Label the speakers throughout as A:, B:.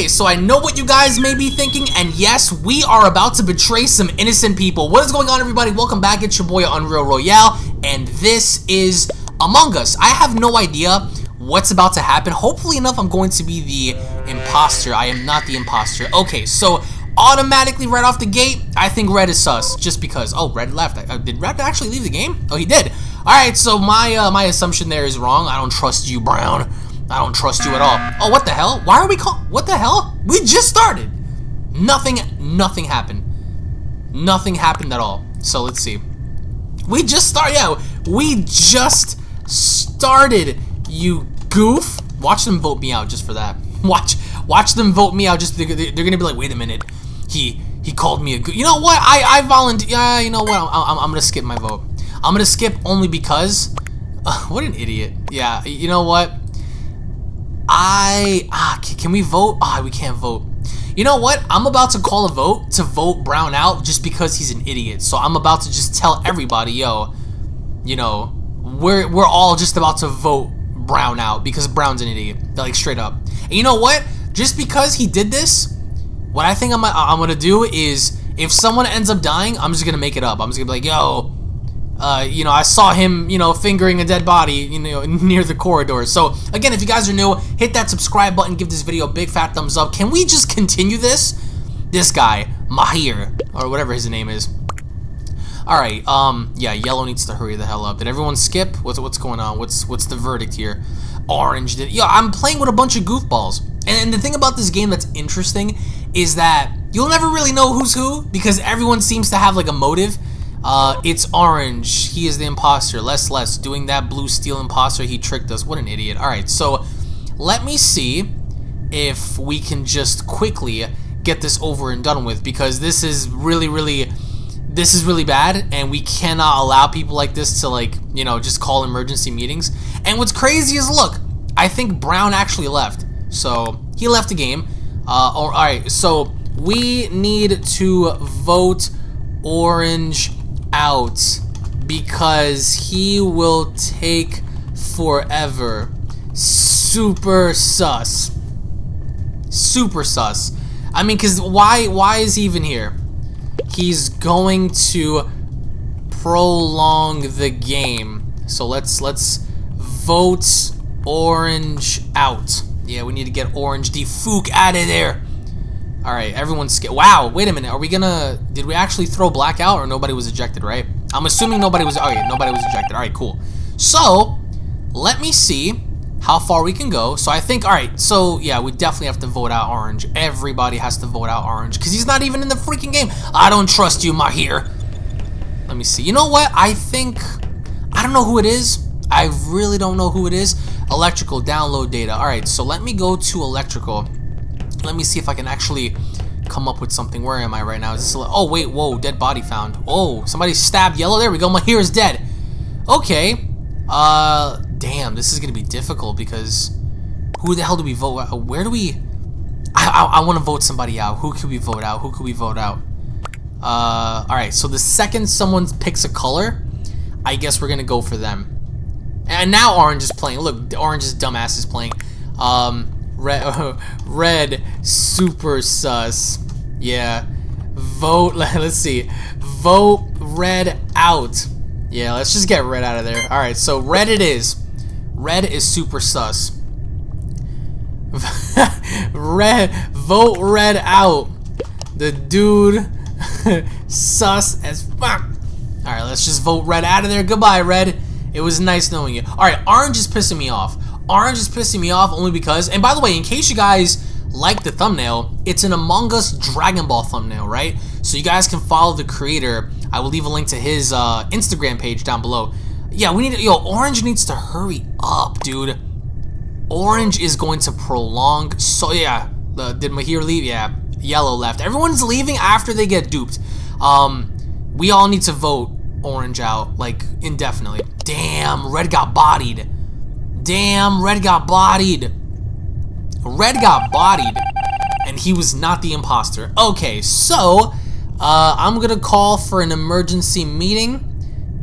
A: Okay, so I know what you guys may be thinking, and yes, we are about to betray some innocent people. What is going on, everybody? Welcome back. It's your boy Unreal Royale, and this is Among Us. I have no idea what's about to happen. Hopefully enough, I'm going to be the imposter. I am not the imposter. Okay, so automatically right off the gate, I think Red is sus, just because. Oh, Red left. Uh, did Red actually leave the game? Oh, he did. All right, so my uh, my assumption there is wrong. I don't trust you, Brown. I don't trust you at all. Oh, what the hell? Why are we call- What the hell? We just started. Nothing, nothing happened. Nothing happened at all. So let's see. We just start. Yeah, we just started. You goof. Watch them vote me out just for that. Watch, watch them vote me out. Just they're, they're gonna be like, wait a minute. He he called me a goof. You know what? I I volunteer. Yeah, you know what? I'm, I'm, I'm gonna skip my vote. I'm gonna skip only because. Uh, what an idiot. Yeah, you know what? I ah, can we vote? Ah, we can't vote. You know what? I'm about to call a vote to vote Brown out just because he's an idiot. So I'm about to just tell everybody, yo, you know, we're we're all just about to vote Brown out because Brown's an idiot. Like straight up. And you know what? Just because he did this, what I think I'm I'm gonna do is if someone ends up dying, I'm just gonna make it up. I'm just gonna be like, yo, uh, you know, I saw him, you know, fingering a dead body, you know, near the corridor. So, again, if you guys are new, hit that subscribe button, give this video a big fat thumbs up. Can we just continue this? This guy, Mahir, or whatever his name is. Alright, um, yeah, yellow needs to hurry the hell up. Did everyone skip? What's what's going on? What's what's the verdict here? Orange did. Yeah, I'm playing with a bunch of goofballs. And, and the thing about this game that's interesting is that you'll never really know who's who because everyone seems to have like a motive. Uh, it's Orange. He is the imposter. Less, less. Doing that blue steel imposter, he tricked us. What an idiot. Alright, so let me see if we can just quickly get this over and done with because this is really, really, this is really bad and we cannot allow people like this to like, you know, just call emergency meetings. And what's crazy is, look, I think Brown actually left. So, he left the game. Uh, Alright, so we need to vote Orange out because he will take forever. Super sus. Super sus. I mean, cause why? Why is he even here? He's going to prolong the game. So let's let's vote orange out. Yeah, we need to get orange defook out of there. All right, everyone's scared. Wow, wait a minute. Are we gonna? Did we actually throw black out, or nobody was ejected? Right? I'm assuming nobody was. Yeah, nobody was ejected. All right, cool. So let me see how far we can go. So I think. All right. So yeah, we definitely have to vote out orange. Everybody has to vote out orange because he's not even in the freaking game. I don't trust you, Mahir. Let me see. You know what? I think. I don't know who it is. I really don't know who it is. Electrical download data. All right. So let me go to electrical. Let me see if I can actually come up with something. Where am I right now? Is this a, oh wait, whoa, dead body found. Oh, somebody stabbed yellow. There we go. Mahir is dead. Okay. Uh, damn, this is gonna be difficult because who the hell do we vote? Where do we? I I, I want to vote somebody out. Who could we vote out? Who could we vote out? Uh, all right. So the second someone picks a color, I guess we're gonna go for them. And now orange is playing. Look, orange's dumbass is playing. Um, Red, red, super sus. Yeah. Vote, let's see. Vote red out. Yeah, let's just get red out of there. Alright, so red it is. Red is super sus. red, vote red out. The dude, sus as fuck. Alright, let's just vote red out of there. Goodbye, red. It was nice knowing you. Alright, orange is pissing me off. Orange is pissing me off only because, and by the way, in case you guys like the thumbnail, it's an Among Us Dragon Ball thumbnail, right? So you guys can follow the creator. I will leave a link to his uh, Instagram page down below. Yeah, we need to, yo, Orange needs to hurry up, dude. Orange is going to prolong, so yeah, uh, did Mahir leave? Yeah, Yellow left. Everyone's leaving after they get duped. Um, we all need to vote Orange out, like, indefinitely. Damn, Red got bodied. Damn, Red got bodied. Red got bodied, and he was not the imposter. Okay, so uh, I'm gonna call for an emergency meeting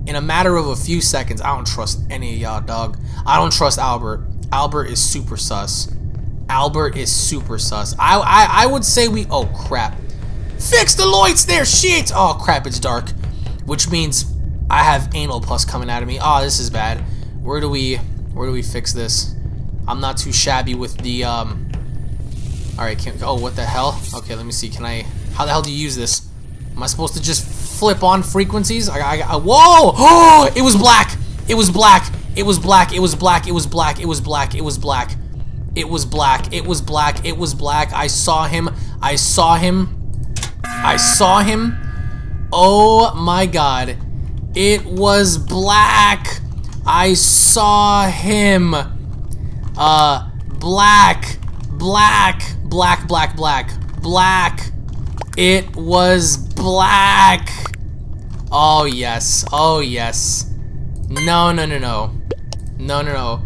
A: in a matter of a few seconds. I don't trust any of y'all, dog. I don't trust Albert. Albert is super sus. Albert is super sus. I, I, I would say we... Oh, crap. Fix the lights there, shit! Oh, crap, it's dark. Which means I have anal pus coming out of me. Oh, this is bad. Where do we... Where do we fix this? I'm not too shabby with the, um... Alright, can... Oh, what the hell? Okay, let me see. Can I... How the hell do you use this? Am I supposed to just flip on frequencies? I, I, I whoa! Oh, it was black! It was black! It was black! It was black! It was black! It was black! It was black! It was black! It was black! It was black! I saw him! I saw him! I saw him! Oh my god. It was black! I saw him! Uh, black! Black! Black, black, black. Black! It was black. Oh, yes. Oh, yes. No, no, no, no. No, no, no.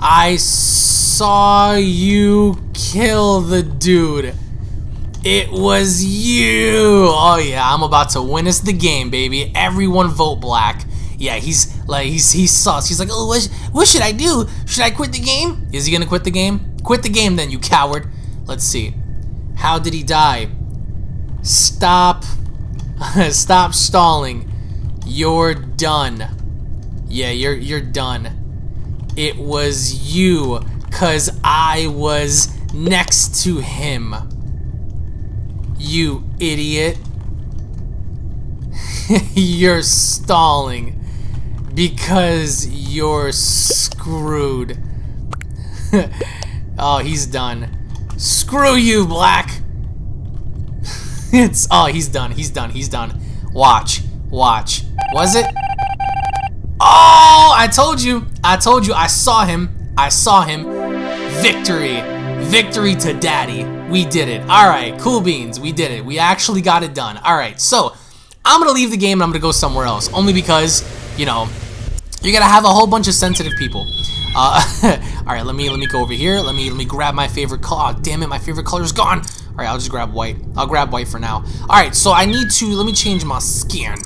A: I saw you kill the dude. It was you. Oh, yeah. I'm about to win us the game, baby. Everyone vote black. Yeah, he's like, he's, he's sus. He's like, oh, what, what should I do? Should I quit the game? Is he gonna quit the game? Quit the game then, you coward. Let's see. How did he die? Stop. Stop stalling. You're done. Yeah, you're you're done. It was you, cause I was next to him. You idiot. you're stalling because you're screwed. oh, he's done. Screw you, Black. it's oh, he's done. He's done. He's done. Watch. Watch. Was it? Oh, I told you. I told you. I saw him. I saw him. Victory. Victory to daddy. We did it. All right, cool beans. We did it. We actually got it done. All right, so I'm going to leave the game and I'm going to go somewhere else. Only because, you know, you're to have a whole bunch of sensitive people. Uh, all right, let me let me go over here. Let me let me grab my favorite color. Oh, damn it, my favorite color is gone. All right, I'll just grab white. I'll grab white for now. All right, so I need to, let me change my skin.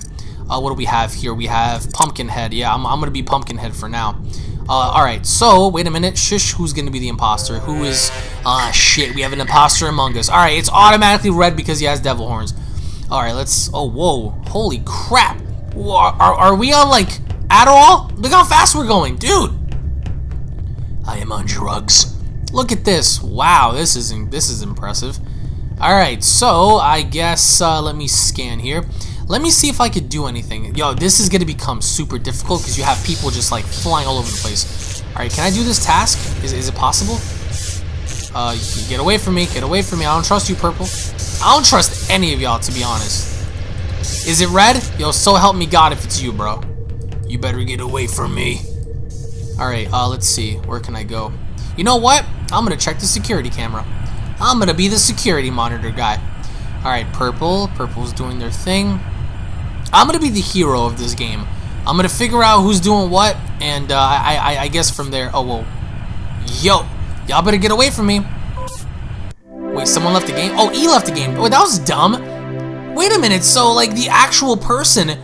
A: Uh, what do we have here? We have Pumpkinhead. Yeah, I'm, I'm to be Pumpkinhead for now. Uh, Alright, so, wait a minute. Shush, who's to be the imposter? Who is... Ah, shit, we have an imposter among us. Alright, it's automatically red because he has devil horns. Alright, let's... Oh, whoa. Holy crap. Whoa, are, are we on, like, Adderall? Look how fast we're going. Dude! I am on drugs. Look at this. Wow, this is, this is impressive. Alright, so I guess uh, let me scan here. Let me see if I could do anything. Yo, this is to become super difficult because you have people just like flying all over the place. Alright, can I do this task? Is, is it possible? Uh, get away from me. Get away from me. I don't trust you, Purple. I don't trust any of y'all, to be honest. Is it red? Yo, so help me God if it's you, bro. You better get away from me. Alright, uh, let's see. Where can I go? You know what? I'm to check the security camera. I'm gonna be the security monitor guy. Alright, Purple. Purple's doing their thing. I'm gonna be the hero of this game. I'm gonna figure out who's doing what, and uh, I, I, I guess from there... Oh, whoa. Yo! Y'all better get away from me. Wait, someone left the game? Oh, E left the game. Wait, that was dumb. Wait a minute, so, like, the actual person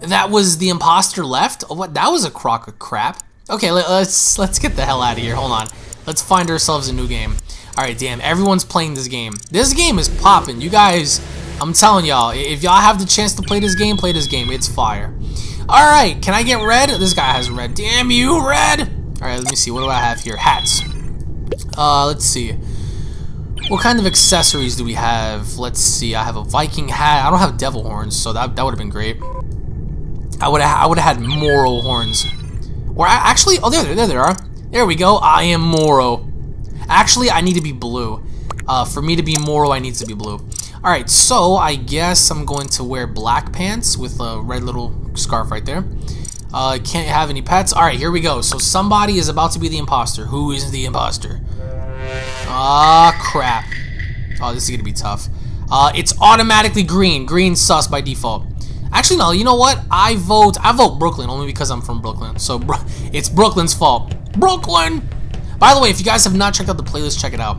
A: that was the imposter left? Oh, what? That was a crock of crap. Okay, let's let's get the hell out of here. Hold on. Let's find ourselves a new game. Alright, damn, everyone's playing this game. This game is popping. You guys, I'm telling y'all, if y'all have the chance to play this game, play this game. It's fire. Alright, can I get red? This guy has red. Damn you, red! Alright, let me see. What do I have here? Hats. Uh, let's see. What kind of accessories do we have? Let's see. I have a Viking hat. I don't have devil horns, so that, that would have been great. I would have I would have had Moro horns. Or I, actually, oh there, there, there are. There we go. I am Moro. Actually, I need to be blue. Uh, for me to be Moro, I need to be blue. Alright, so I guess I'm going to wear black pants with a red little scarf right there. Uh, can't have any pets. Alright, here we go. So somebody is about to be the imposter. Who is the imposter? Ah, crap. Oh, this is to be tough. Uh, it's automatically green. Green sus by default. Actually, no, you know what? I vote, I vote Brooklyn only because I'm from Brooklyn. So, it's Brooklyn's fault. Brooklyn! By the way, if you guys have not checked out the playlist, check it out.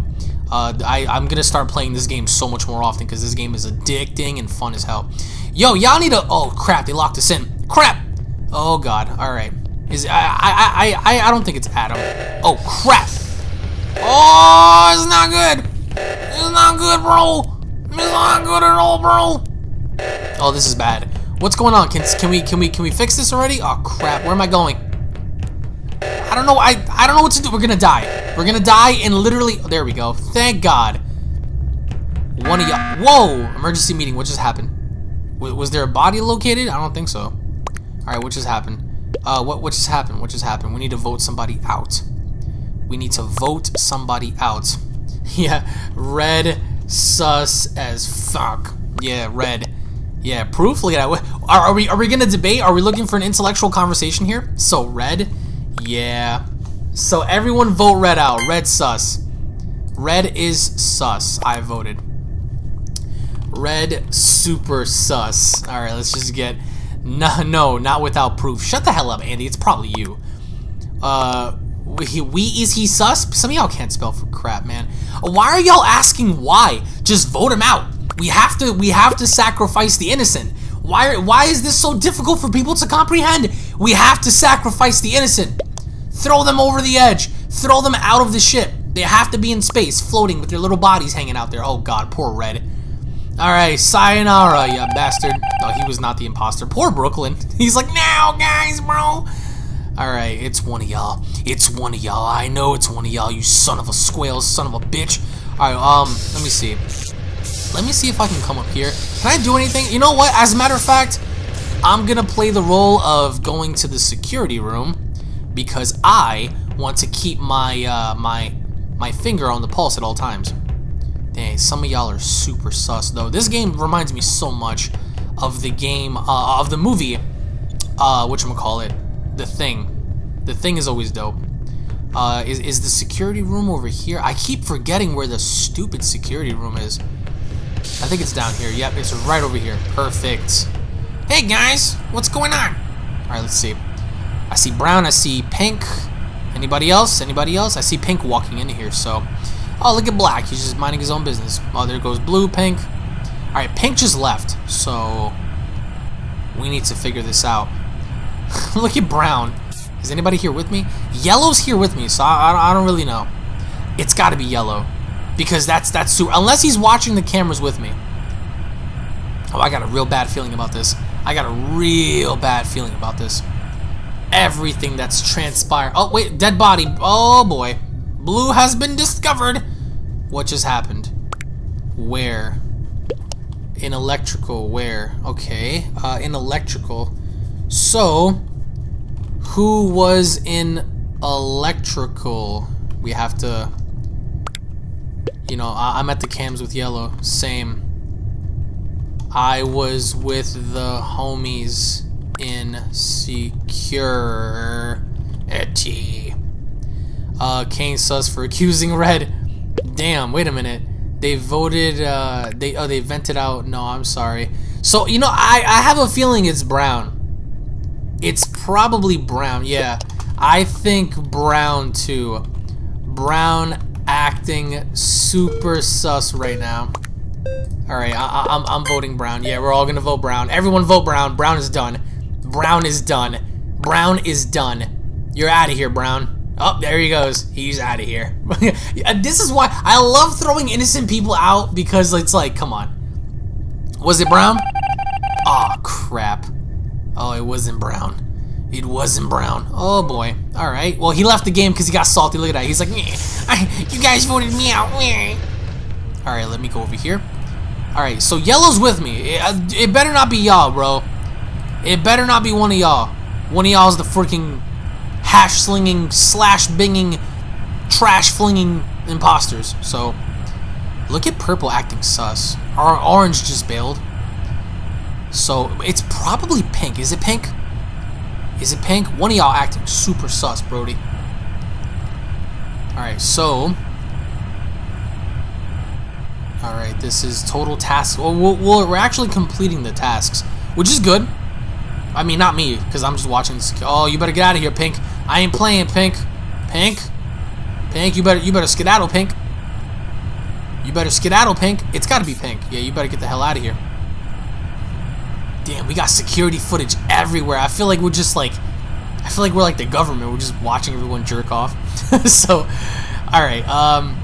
A: Uh, I, I'm gonna start playing this game so much more often because this game is addicting and fun as hell. Yo, y'all need to. Oh crap! They locked us in. Crap! Oh god. All right. Is I I I I I don't think it's Adam. Oh crap! Oh, it's not good. It's not good, bro. It's not good at all, bro. Oh, this is bad. What's going on? Can, can we can we can we fix this already? Oh crap! Where am I going? I don't know. I I don't know what to do. We're gonna die. We're gonna die and literally. Oh, there we go. Thank God. One of y'all. Whoa! Emergency meeting. What just happened? Was, was there a body located? I don't think so. All right. What just happened? Uh, what what just happened? What just happened? We need to vote somebody out. We need to vote somebody out. yeah, red sus as fuck. Yeah, red. Yeah, proof. Look at that. Are, are we are we gonna debate? Are we looking for an intellectual conversation here? So red. Yeah. So everyone vote red out. Red sus. Red is sus. I voted. Red super sus. All right, let's just get. No, no, not without proof. Shut the hell up, Andy. It's probably you. Uh, we, we is he sus? Some of y'all can't spell for crap, man. Why are y'all asking why? Just vote him out. We have to we have to sacrifice the innocent. Why why is this so difficult for people to comprehend? We have to sacrifice the innocent. Throw them over the edge. Throw them out of the ship. They have to be in space, floating with their little bodies hanging out there. Oh god, poor Red. Alright, sayonara, you bastard. Oh, he was not the imposter. Poor Brooklyn. He's like, now, guys, bro. Alright, it's one of y'all. It's one of y'all. I know it's one of y'all, you son of a squale, son of a bitch. Alright, um, let me see. Let me see if I can come up here. Can I do anything? You know what? As a matter of fact, I'm gonna play the role of going to the security room because I want to keep my uh, my my finger on the pulse at all times. Dang, some of y'all are super sus though. This game reminds me so much of the game uh, of the movie. Uh, which I'm gonna call it, The Thing. The Thing is always dope. Uh, is is the security room over here? I keep forgetting where the stupid security room is. I think it's down here. Yep, it's right over here. Perfect. Hey guys, what's going on? All right, let's see. I see brown. I see pink. Anybody else? Anybody else? I see pink walking into here. So, oh look at black. He's just minding his own business. Oh, there goes blue, pink. All right, pink just left. So we need to figure this out. look at brown. Is anybody here with me? Yellow's here with me, so I, I, I don't really know. It's got to be yellow because that's that's super. Unless he's watching the cameras with me. Oh, I got a real bad feeling about this. I got a real bad feeling about this. Everything that's transpired. Oh wait, dead body. Oh boy, blue has been discovered. What just happened? Where? In electrical. Where? Okay. Uh, in electrical. So, who was in electrical? We have to you know, I am at the cams with yellow. Same. I was with the homies in security. Uh, Kane sus for accusing Red. Damn, wait a minute. They voted, uh, they, oh, they vented out. No, I'm sorry. So, you know, I, I have a feeling it's Brown. It's probably Brown, yeah. I think Brown, too. Brown acting super sus right now. Alright, I I'm, I'm voting Brown. Yeah, we're all gonna vote Brown. Everyone vote Brown. Brown is done. Brown is done. Brown is done. You're out of here, Brown. Oh, there he goes. He's out of here. Uh, this is why I love throwing innocent people out because it's like, come on. Was it Brown? Oh, crap. Oh, it wasn't Brown. It wasn't Brown. Oh boy. All right. Well, he left the game because he got salty. Look at that. He's like, I, you guys voted me out. All right, let me go over here. All right, so yellow's with me. It, uh, it better not be y'all, bro. It better not be one of y'all. One of y'all is the freaking hash slinging, slash binging, trash flinging imposters. So, look at purple acting sus. Our orange just bailed. So, it's probably pink. Is it pink? Is it pink? One of y'all acting super sus, Brody. Alright, so... Alright, this is total task. Well, we're actually completing the tasks, which is good. I mean, not me, because I'm just watching this. Oh, you better get out of here, Pink. I ain't playing, Pink. Pink? Pink, you better you better skedaddle, Pink. You better skedaddle, Pink. It's got to be Pink. Yeah, you better get the hell out of here. Damn, we got security footage everywhere. I feel like we're just like, I feel like we're like the government. We're just watching everyone jerk off. so, All right. Um,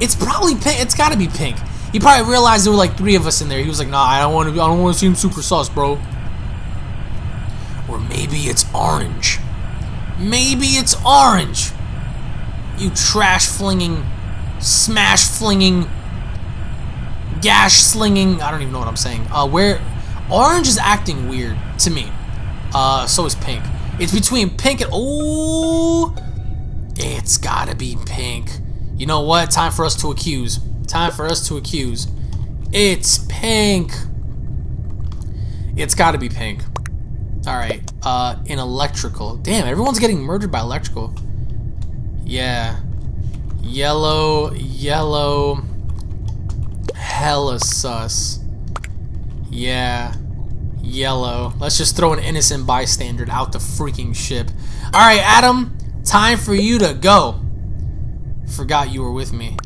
A: it's probably pink. It's got to be pink. He probably realized there were like three of us in there. He was like, "Nah, I don't want to. I don't want to seem super sus, bro." Or maybe it's orange. Maybe it's orange. You trash flinging, smash flinging, gash slinging. I don't even know what I'm saying. Uh, where orange is acting weird to me. Uh, so is pink. It's between pink and oh, it's gotta be pink. You know what? Time for us to accuse. Time for us to accuse. It's pink. It's gotta be pink. Alright, uh, in electrical. Damn, everyone's getting murdered by electrical. Yeah. Yellow, yellow. Hella sus. Yeah. Yellow. Let's just throw an innocent bystander out the freaking ship. Alright, Adam. Time for you to go. Forgot you were with me.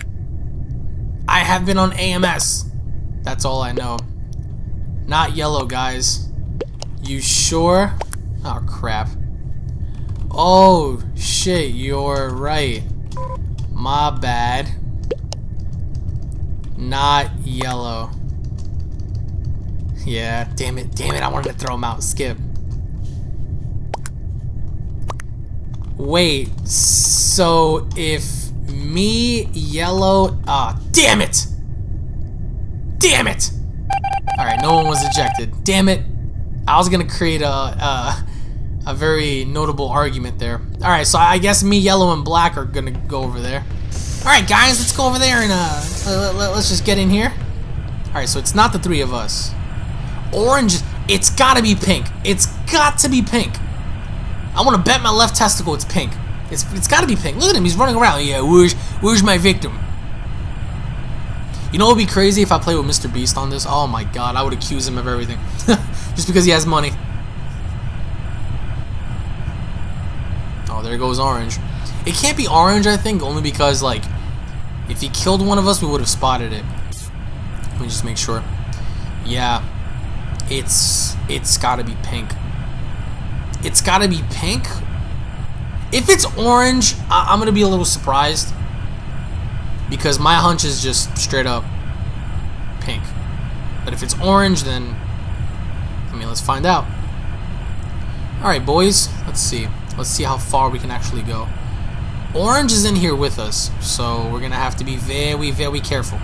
A: I have been on AMS. That's all I know. Not yellow, guys. You sure? Oh, crap. Oh, shit, you're right. My bad. Not yellow. Yeah, damn it, damn it, I wanted to throw him out. Skip. Wait, so if me, yellow, ah, damn it! Damn it! Alright, no one was ejected. Damn it. I was gonna create a, a, a very notable argument there. Alright, so I guess me, yellow, and black are gonna go over there. Alright, guys, let's go over there and uh, let, us just get in here. Alright, so it's not the three of us. Orange, it's gotta be pink. It's got to be pink. I want to bet my left testicle it's pink. It's, it's gotta be pink. Look at him, he's running around. Yeah, where's, where's my victim? You know what would be crazy if I play with Mr. Beast on this? Oh my god, I would accuse him of everything. Just because he has money. Oh, there goes orange. It can't be orange, I think, only because, like, if he killed one of us, we would have spotted it. Let me just make sure. Yeah. It's, it's gotta be pink. It's gotta be pink. If it's orange, I I'm gonna be a little surprised. Because my hunch is just straight up pink. But if it's orange, then I mean, let's find out. Alright, boys. Let's see. Let's see how far we can actually go. Orange is in here with us, so we're to have to be very, very careful.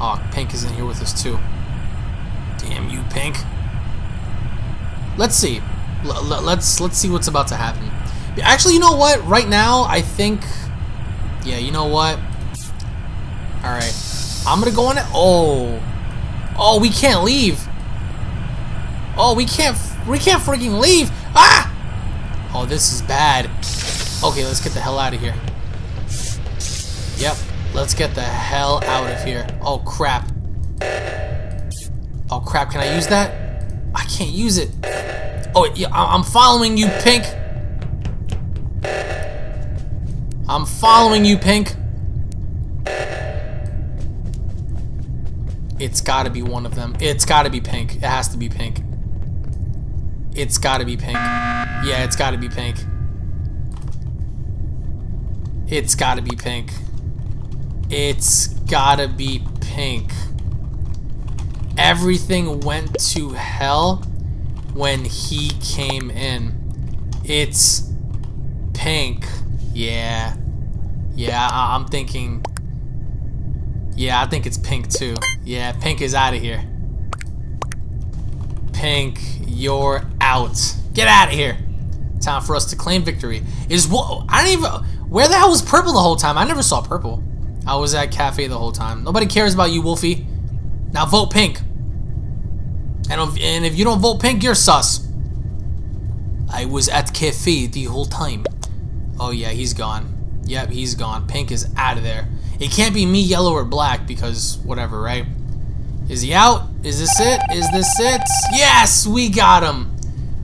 A: Oh, Pink is in here with us, too. Damn you, Pink. Let's see. L let's let's see what's about to happen. Actually, you know what? Right now, I think... Yeah, you know what? Alright. I'm to go on it. Oh. Oh, we can't leave. Oh, we can't, we can't freaking leave. Ah! Oh, this is bad. Okay, let's get the hell out of here. Yep, let's get the hell out of here. Oh, crap. Oh, crap, can I use that? I can't use it. Oh, yeah, I'm following you, Pink. I'm following you, Pink. It's gotta be one of them. It's gotta be pink. It has to be pink. It's gotta be pink. Yeah, it's gotta be pink. It's gotta be pink. It's gotta be pink. Everything went to hell when he came in. It's pink. Yeah. Yeah, I I'm thinking... Yeah, I think it's pink too. Yeah, pink is out of here. Pink, you're out. Get out of here. Time for us to claim victory. Is what I don't even. Where the hell was purple the whole time? I never saw purple. I was at cafe the whole time. Nobody cares about you, Wolfie. Now vote pink. And if, and if you don't vote pink, you're sus. I was at cafe the whole time. Oh yeah, he's gone. Yep, he's gone. Pink is out of there. It can't be me, yellow, or black because whatever, right? Is he out? Is this it? Is this it? Yes, we got him.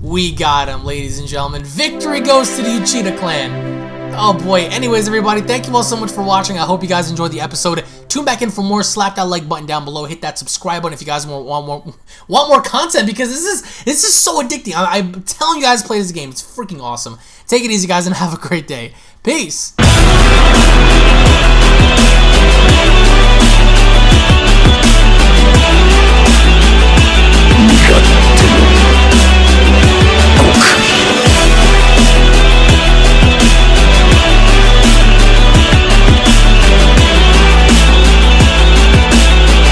A: We got him, ladies and gentlemen. Victory goes to the Uchiha clan. Oh boy. Anyways, everybody, thank you all so much for watching. I hope you guys enjoyed the episode. Tune back in for more. Slap that like button down below. Hit that subscribe button if you guys want, want more want more content because this is this is so addicting. I, I'm telling you guys, play this game. It's freaking awesome. Take it easy, guys, and have a great day. Peace.